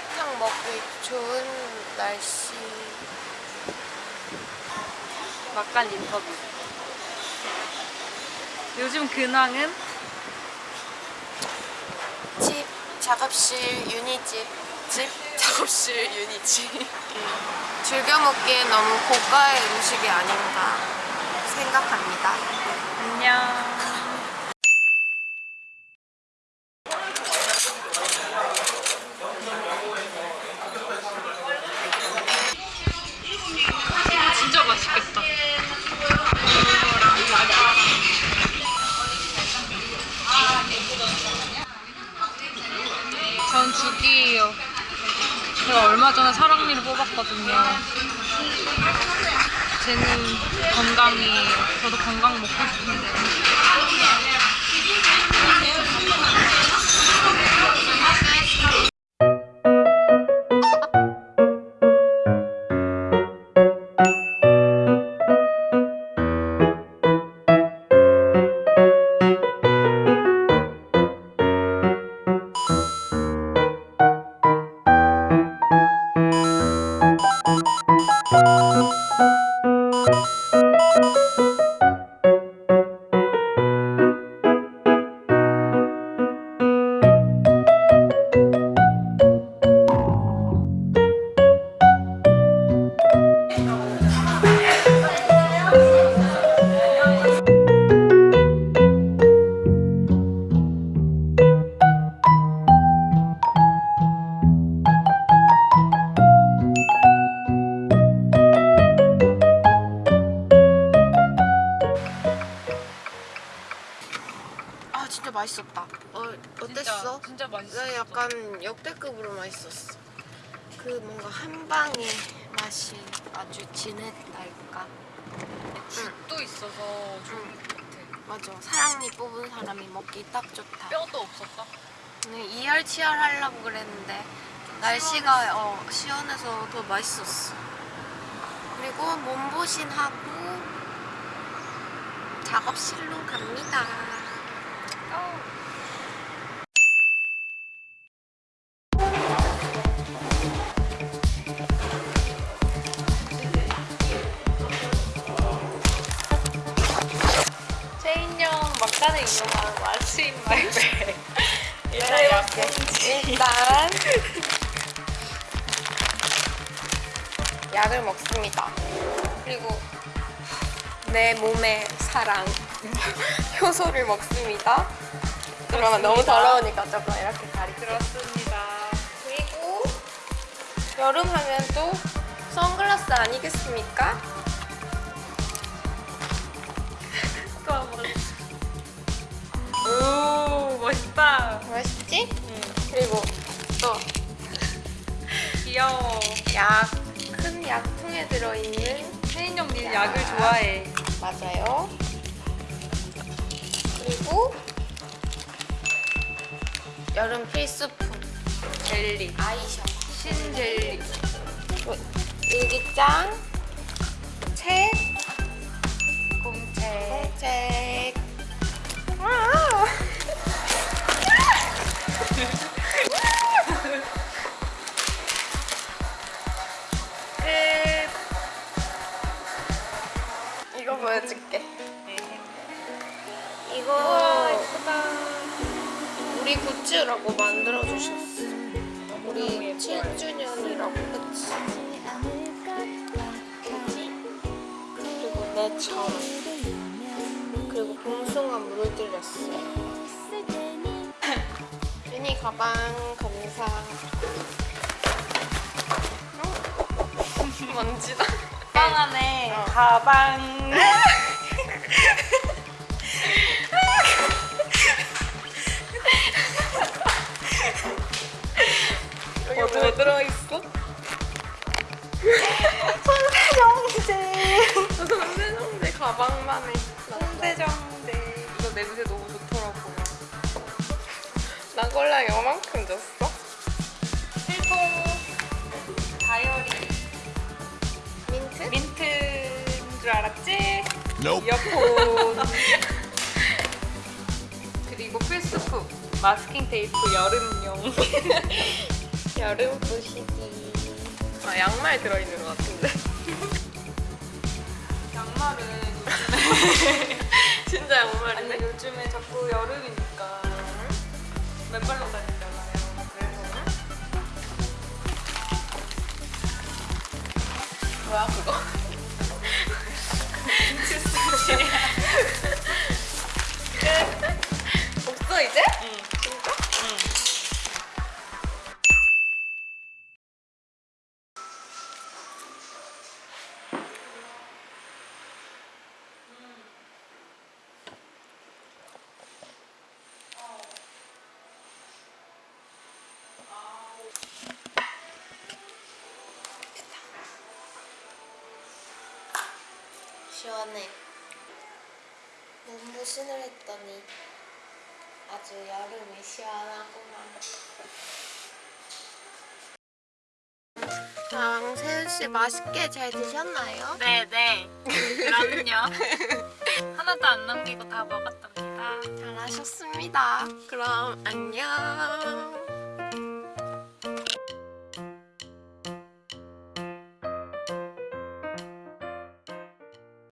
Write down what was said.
삼계탕 먹기 좋은 날씨. 막간 인터뷰. 요즘 근황은 집, 작업실, 유니집. 집, 작업실, 유니집. 즐겨 먹기에 너무 고가의 음식이 아닌가 생각합니다. 안녕. 2기예요. 제가 얼마 전에 사랑니를 뽑았거든요. 쟤는 건강이에요. 저도 건강 먹고 싶은데. 진짜 맛있었다. 어 어땠어? 진짜 맛있어. 나 약간 역대급으로 맛있었어. 그 뭔가 한 방의 맛이 아주 진했달까. 죽도 있어서 좋은 것 같아. 맞아. 사랑니 뽑은 사람이 먹기 딱 좋다. 뼈도 없었다. 오늘 이열치열 하려고 그랬는데 날씨가 어, 시원해서 더 맛있었어. 그리고 몸보신 하고 작업실로 갑니다. 체인형 막간을 이용한 What's in my bag. 일단 네, 약봉지. 일단 약을 먹습니다. 그리고 내 몸의 사랑 효소를 먹습니다. 그러면 너무 더러우니까 조금 이렇게 가리. 그렇습니다. 그리고 여름 하면 또 선글라스 아니겠습니까? 또 한 번. 오 멋있다. 맛있지? 응. 그리고 또 귀여워. 약, 큰 약통에 들어있는 체인형 니 약을 좋아해. 맞아요. 그리고 여름 필수품 젤리. 아이셔. 신젤리. 일기장, 책, 공책. 책. 우리 굿즈라고 만들어 주셨어. 우리 7주년이라고 그치? 그리고 내처럼 그리고 봉숭아 물들였어. 유니 가방 감사. 어? 먼지다. 가방 안에 어. 가방. 뭐 들어있어? 손세정제. 손세정제 가방만에. 홍대정대. 이거 냄새 너무 좋더라고요. 나 콜라 요만큼 줬어? 필통 다이어리 민트? 민트인 줄 알았지? Nope. 이어폰 그리고 필수품 마스킹 테이프 여름용 여름 부시기. 아 양말 들어있는 것 같은데. 양말은 시원해. 몸부신을 했더니 아주 여름이 시원하구만. 자, 세윤 씨 맛있게 잘 드셨나요? 네네. 그럼요. 하나도 안 남기고 다 먹었답니다. 잘하셨습니다. 그럼 안녕.